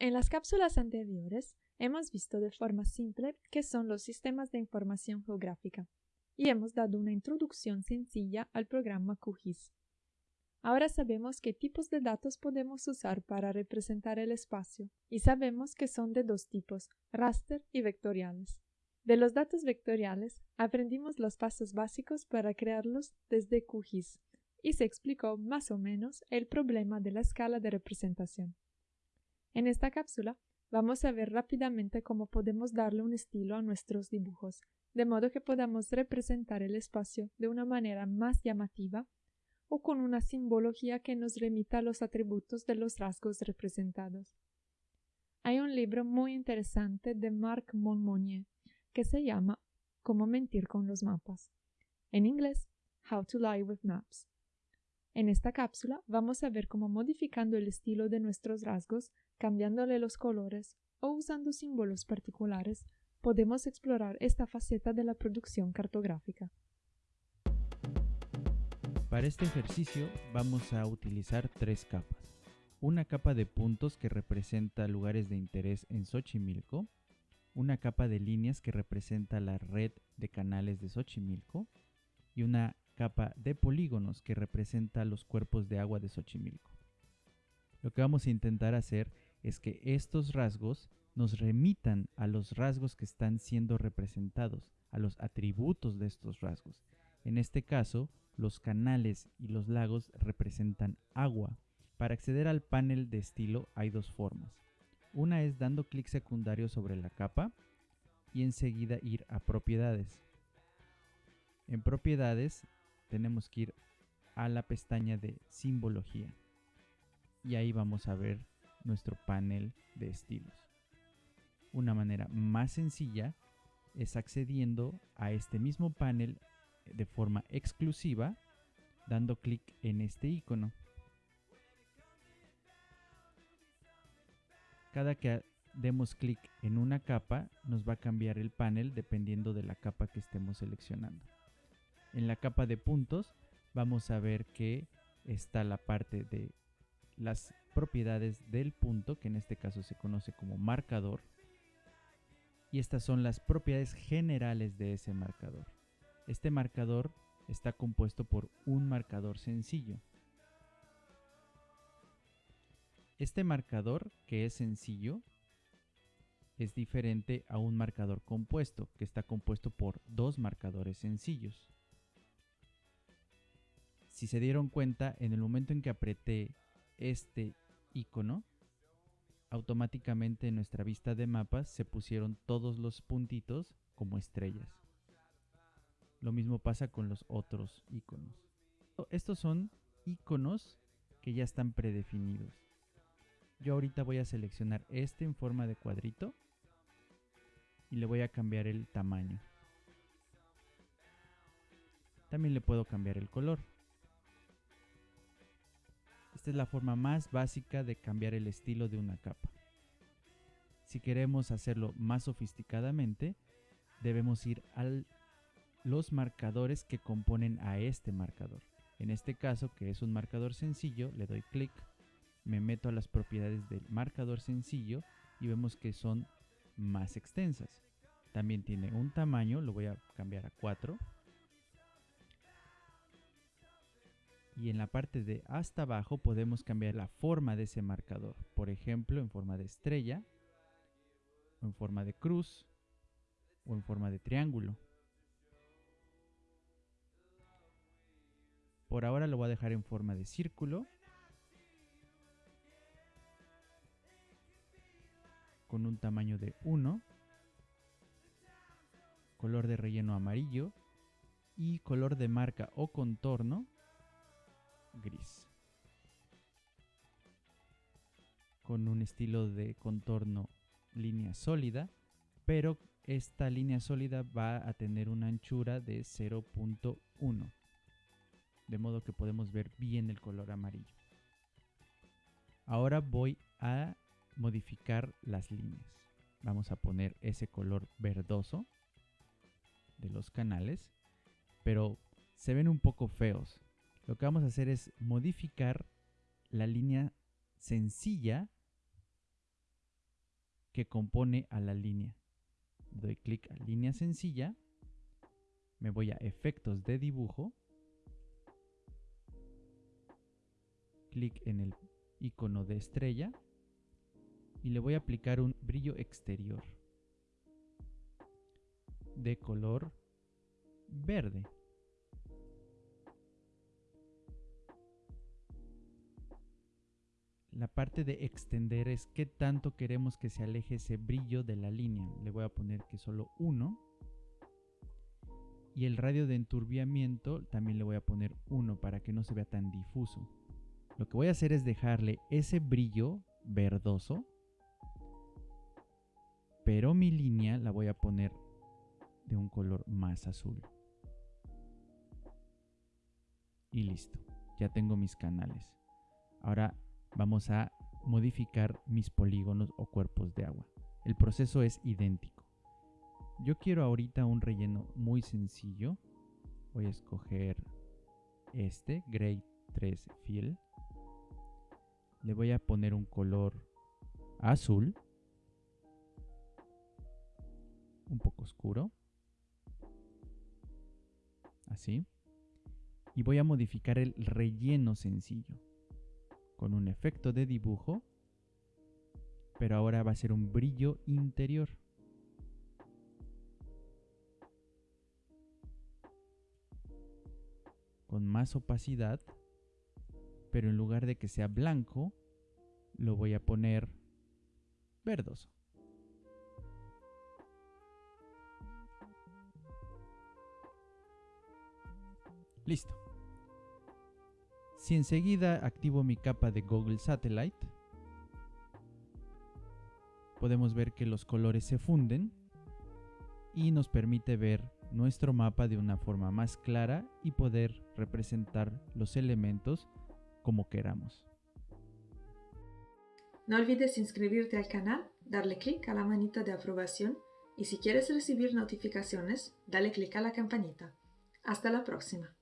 En las cápsulas anteriores hemos visto de forma simple qué son los sistemas de información geográfica y hemos dado una introducción sencilla al programa QGIS. Ahora sabemos qué tipos de datos podemos usar para representar el espacio y sabemos que son de dos tipos, raster y vectoriales. De los datos vectoriales aprendimos los pasos básicos para crearlos desde QGIS y se explicó más o menos el problema de la escala de representación. En esta cápsula vamos a ver rápidamente cómo podemos darle un estilo a nuestros dibujos, de modo que podamos representar el espacio de una manera más llamativa o con una simbología que nos remita a los atributos de los rasgos representados. Hay un libro muy interesante de Marc Monmonier que se llama Cómo mentir con los mapas. En inglés, How to Lie with Maps. En esta cápsula vamos a ver cómo modificando el estilo de nuestros rasgos, cambiándole los colores o usando símbolos particulares, podemos explorar esta faceta de la producción cartográfica. Para este ejercicio vamos a utilizar tres capas. Una capa de puntos que representa lugares de interés en Xochimilco, una capa de líneas que representa la red de canales de Xochimilco y una capa de polígonos que representa los cuerpos de agua de Xochimilco. Lo que vamos a intentar hacer es que estos rasgos nos remitan a los rasgos que están siendo representados, a los atributos de estos rasgos. En este caso, los canales y los lagos representan agua. Para acceder al panel de estilo hay dos formas. Una es dando clic secundario sobre la capa y enseguida ir a propiedades. En propiedades tenemos que ir a la pestaña de simbología y ahí vamos a ver nuestro panel de estilos. Una manera más sencilla es accediendo a este mismo panel de forma exclusiva dando clic en este icono. Cada que demos clic en una capa nos va a cambiar el panel dependiendo de la capa que estemos seleccionando. En la capa de puntos vamos a ver que está la parte de las propiedades del punto, que en este caso se conoce como marcador. Y estas son las propiedades generales de ese marcador. Este marcador está compuesto por un marcador sencillo. Este marcador, que es sencillo, es diferente a un marcador compuesto, que está compuesto por dos marcadores sencillos. Si se dieron cuenta, en el momento en que apreté este icono, automáticamente en nuestra vista de mapas se pusieron todos los puntitos como estrellas. Lo mismo pasa con los otros iconos. Estos son iconos que ya están predefinidos. Yo ahorita voy a seleccionar este en forma de cuadrito y le voy a cambiar el tamaño. También le puedo cambiar el color. Esta es la forma más básica de cambiar el estilo de una capa. Si queremos hacerlo más sofisticadamente, debemos ir a los marcadores que componen a este marcador. En este caso, que es un marcador sencillo, le doy clic, me meto a las propiedades del marcador sencillo y vemos que son más extensas. También tiene un tamaño, lo voy a cambiar a 4 y en la parte de hasta abajo podemos cambiar la forma de ese marcador. Por ejemplo, en forma de estrella, o en forma de cruz, o en forma de triángulo. Por ahora lo voy a dejar en forma de círculo. Con un tamaño de 1. Color de relleno amarillo. Y color de marca o contorno Con un estilo de contorno línea sólida, pero esta línea sólida va a tener una anchura de 0.1. De modo que podemos ver bien el color amarillo. Ahora voy a modificar las líneas. Vamos a poner ese color verdoso de los canales, pero se ven un poco feos lo que vamos a hacer es modificar la línea sencilla que compone a la línea. Doy clic a línea sencilla, me voy a efectos de dibujo, clic en el icono de estrella y le voy a aplicar un brillo exterior de color verde. La parte de extender es qué tanto queremos que se aleje ese brillo de la línea. Le voy a poner que solo uno. Y el radio de enturbiamiento también le voy a poner uno para que no se vea tan difuso. Lo que voy a hacer es dejarle ese brillo verdoso. Pero mi línea la voy a poner de un color más azul. Y listo, ya tengo mis canales. Ahora vamos a modificar mis polígonos o cuerpos de agua. El proceso es idéntico. Yo quiero ahorita un relleno muy sencillo. Voy a escoger este, Gray 3 Fill. Le voy a poner un color azul. Un poco oscuro. Así. Y voy a modificar el relleno sencillo. Con un efecto de dibujo. Pero ahora va a ser un brillo interior. Con más opacidad. Pero en lugar de que sea blanco, lo voy a poner verdoso. Listo. Si enseguida activo mi capa de Google Satellite, podemos ver que los colores se funden y nos permite ver nuestro mapa de una forma más clara y poder representar los elementos como queramos. No olvides inscribirte al canal, darle clic a la manita de aprobación y si quieres recibir notificaciones, dale clic a la campanita. Hasta la próxima.